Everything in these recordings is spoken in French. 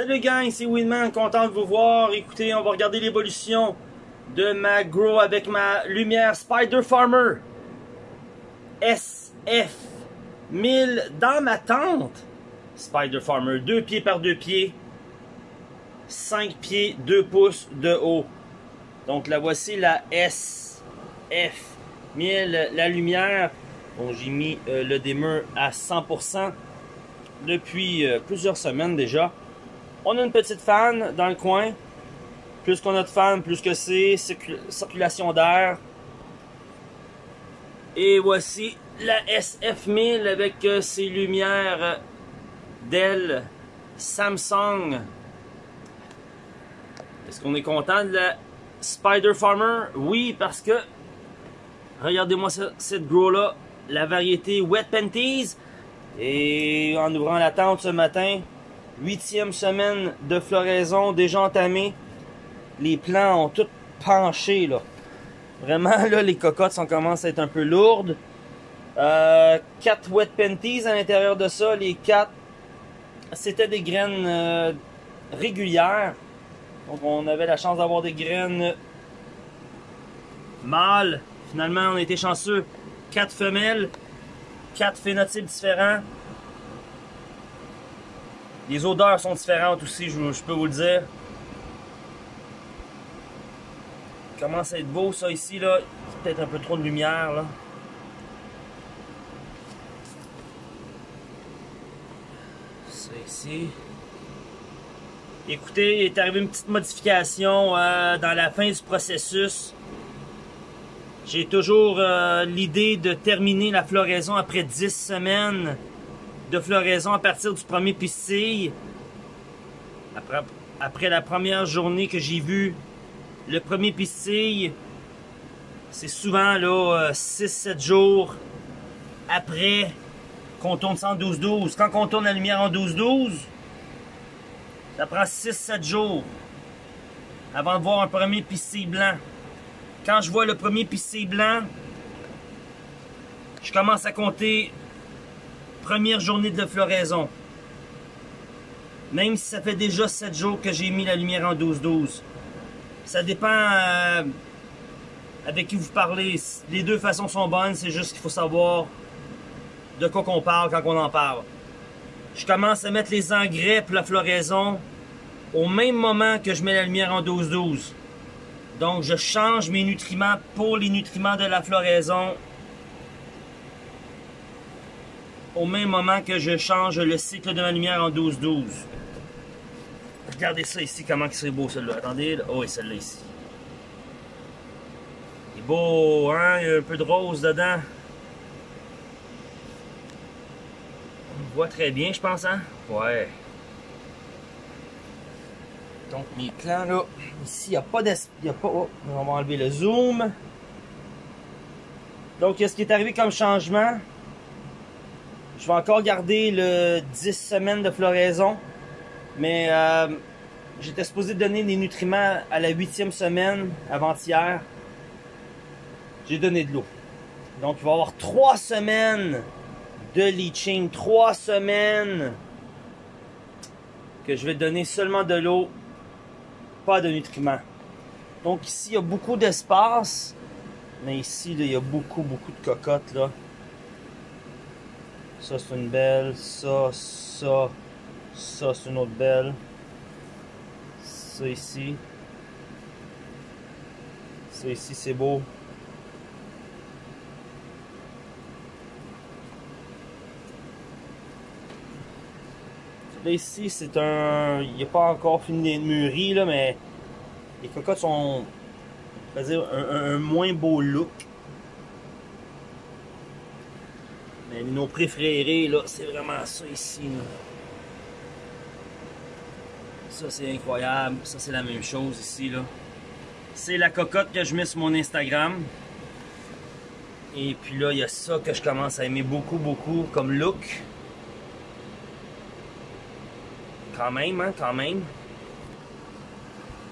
Salut gang, c'est Winman, content de vous voir. Écoutez, on va regarder l'évolution de ma grow avec ma lumière Spider Farmer SF 1000 dans ma tente. Spider Farmer, 2 pieds par 2 pieds, 5 pieds, 2 pouces de haut. Donc la voici la SF 1000, la lumière. Bon, j'ai mis euh, le dimmer à 100% depuis euh, plusieurs semaines déjà. On a une petite fan dans le coin. Plus qu'on a de fans, plus que c'est. Circulation d'air. Et voici la SF1000 avec euh, ses lumières Dell Samsung. Est-ce qu'on est content de la Spider Farmer? Oui, parce que regardez-moi cette grow là, la variété Wet Panties. Et en ouvrant la tente ce matin, huitième semaine de floraison déjà entamée. Les plants ont tout penché là. Vraiment là, les cocottes sont commencent à être un peu lourdes. Euh, quatre wet panties à l'intérieur de ça. Les quatre, c'était des graines euh, régulières. Donc on avait la chance d'avoir des graines mâles. Finalement, on a été chanceux. Quatre femelles, quatre phénotypes différents. Les odeurs sont différentes aussi, je, peux vous le dire. Il commence à être beau ça ici là. Peut-être un peu trop de lumière là. Ça ici. Écoutez, il est arrivé une petite modification euh, dans la fin du processus. J'ai toujours euh, l'idée de terminer la floraison après 10 semaines de floraison à partir du premier pistil. Après, après la première journée que j'ai vu le premier pistil, c'est souvent là 6-7 euh, jours après qu'on tourne ça en 12-12. Quand on tourne la lumière en 12-12, ça prend 6-7 jours avant de voir un premier pistil blanc. Quand je vois le premier pistil blanc, je commence à compter première journée de floraison. Même si ça fait déjà 7 jours que j'ai mis la lumière en 12-12. Ça dépend euh, avec qui vous parlez. Les deux façons sont bonnes, c'est juste qu'il faut savoir de quoi qu'on parle quand on en parle. Je commence à mettre les engrais pour la floraison au même moment que je mets la lumière en 12-12. Donc je change mes nutriments pour les nutriments de la floraison au même moment que je change le cycle de ma lumière en 12-12. Regardez ça ici, comment c'est beau celui-là. Attendez, oh, et celle-là ici. Il est beau, hein? Il y a un peu de rose dedans. On voit très bien, je pense, hein? Ouais. Donc, mes plans, là, ici, il n'y a pas d'espace. Oh, on va enlever le zoom. Donc, ce qui est arrivé comme changement, je vais encore garder le 10 semaines de floraison. Mais euh, j'étais supposé donner des nutriments à la huitième semaine avant-hier. J'ai donné de l'eau. Donc il va y avoir trois semaines de leaching. Trois semaines que je vais donner seulement de l'eau, pas de nutriments. Donc ici, il y a beaucoup d'espace. Mais ici, il y a beaucoup, beaucoup de cocottes. là. Ça, c'est une belle. Ça, ça, ça, c'est une autre belle. Ça ici. Ça ici, c'est beau. Ici, c'est un... Il n'est pas encore fini d'être mûri, là, mais les cocottes sont... Dire un moins beau look. Mais nos préférés, là, c'est vraiment ça ici. Ça, c'est incroyable. Ça, c'est la même chose ici, là. C'est la cocotte que je mets sur mon Instagram. Et puis là, il y a ça que je commence à aimer beaucoup, beaucoup comme look. Quand même, hein, quand même.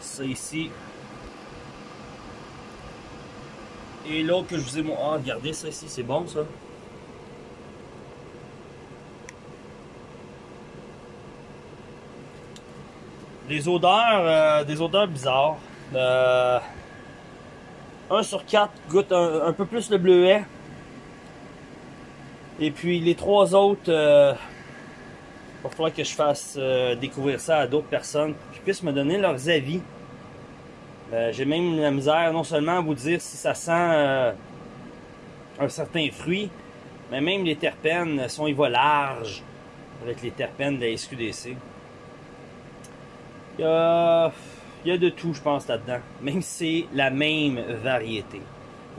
Ça ici. Et l'autre que je vous ai montré. Ah, regardez ça ici, c'est bon ça. Des odeurs, euh, des odeurs bizarres. Euh, un sur quatre goûte un, peu plus le bleuet. Et puis les trois autres, euh, il va falloir que je fasse euh, découvrir ça à d'autres personnes, qui puissent me donner leurs avis. J'ai même la misère non seulement à vous dire si ça sent un certain fruit, mais même les terpènes, sont ils va large avec les terpènes de la SQDC. Il y a, de tout, je pense, là-dedans. Même si c'est la même variété.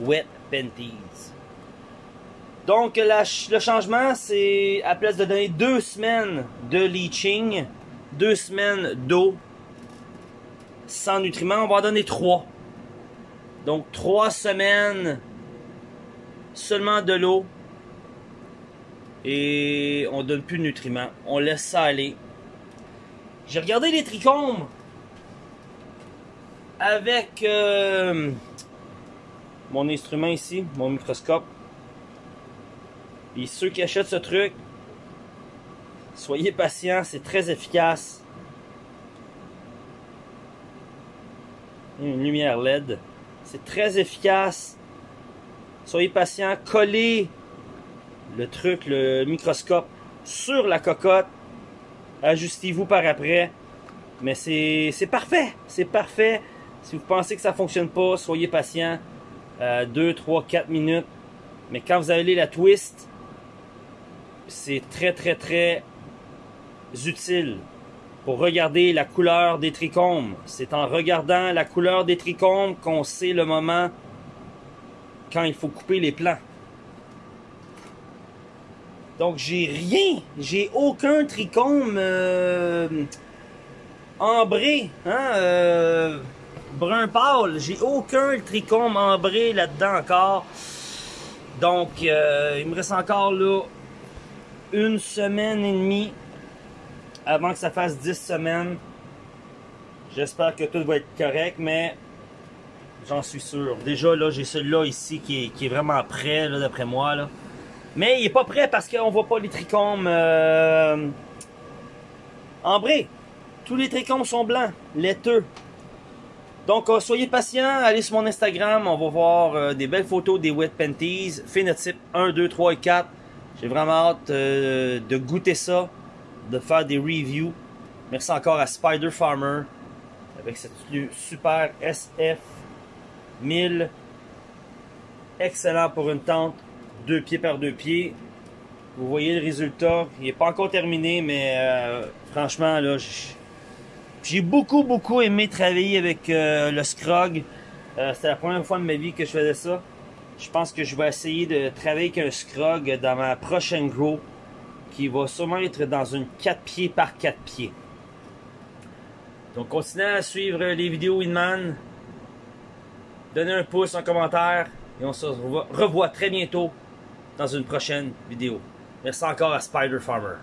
Wet Penties. Donc, le changement, c'est à place de donner deux semaines de leaching, deux semaines d'eau sans nutriments, on va en donner trois. Donc, trois semaines seulement de l'eau et on donne plus de nutriments. On laisse ça aller. J'ai regardé les trichomes avec euh, mon instrument ici, mon microscope. Et ceux qui achètent ce truc, soyez patients, c'est très efficace. Une lumière LED. C'est très efficace. Soyez patients, collez le truc, le microscope sur la cocotte. Ajustez-vous par après. Mais c'est parfait. C'est parfait. Si vous pensez que ça fonctionne pas, soyez patient. 2, 3, 4 minutes. Mais quand vous allez la twist, c'est très très très utile pour regarder la couleur des trichomes. C'est en regardant la couleur des trichomes qu'on sait le moment quand il faut couper les plants. Donc j'ai rien, j'ai aucun trichome euh, ambré, hein, euh, brun pâle. J'ai aucun trichome ambré là-dedans encore. Donc euh, il me reste encore là une semaine et demie avant que ça fasse 10 semaines. J'espère que tout va être correct, mais j'en suis sûr. Déjà là, j'ai celui-là ici qui est, vraiment prêt d'après moi là. Mais il est pas prêt parce qu'on voit pas les trichomes euh, ambrés. Tous les trichomes sont blancs, laiteux. Donc, euh, soyez patients, allez sur mon Instagram, on va voir euh, des belles photos des Wet Panties, phénotype 1, 2, 3 et 4. J'ai vraiment hâte de goûter ça, de faire des reviews. Merci encore à Spider Farmer avec cette super SF 1000. Excellent pour une tente deux pieds par deux pieds. Vous voyez le résultat. Il n'est pas encore terminé, mais euh, franchement, là, j'ai beaucoup, beaucoup aimé travailler avec euh, le Scrog. Euh, C'était la première fois de ma vie que je faisais ça. Je pense que je vais essayer de travailler avec un Scrog dans ma prochaine grow, qui va sûrement être dans une 4 pieds par 4 pieds. Donc, continuez à suivre les vidéos Winman. Donnez un pouce, un commentaire. Et on se revoit très bientôt dans une prochaine vidéo. Merci encore à Spider Farmer.